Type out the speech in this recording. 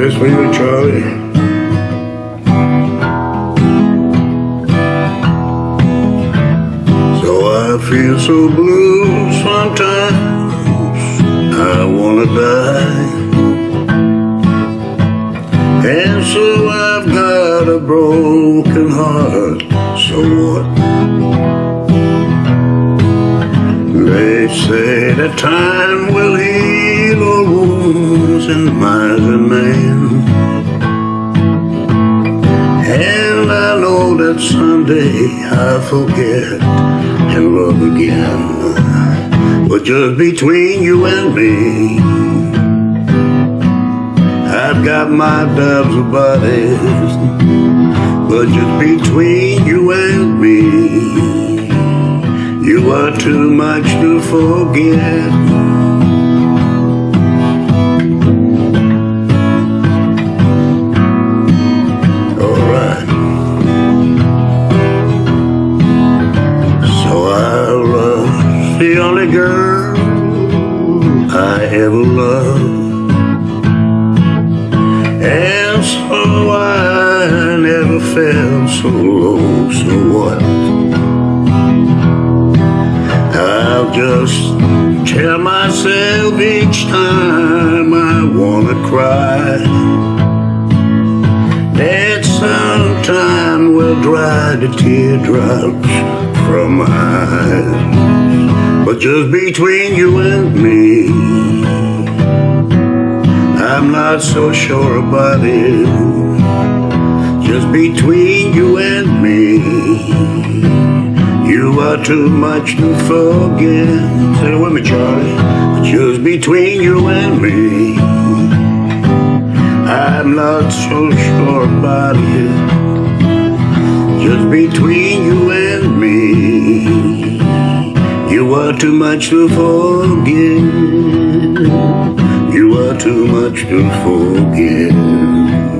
this for you, Charlie. So I feel so blue sometimes. I wanna die. And so I've got a broken heart. So what? They say that time will heal all wounds in miser man. And I know that someday I'll forget and love again. But just between you and me, I've got my doubts about it. But just between you and me, you are too much to forget. Alright. So I love the only girl I ever loved. And so I never felt so low, so what? Just tell myself each time I wanna cry that sometime will dry the teardrops from my eyes. But just between you and me, I'm not so sure about it. Just between you and me, you are too much to forget. Say it with me, Charlie. Just between you and me, I'm not so sure about it. Just between you and me, you are too much to forget. You are too much to forget.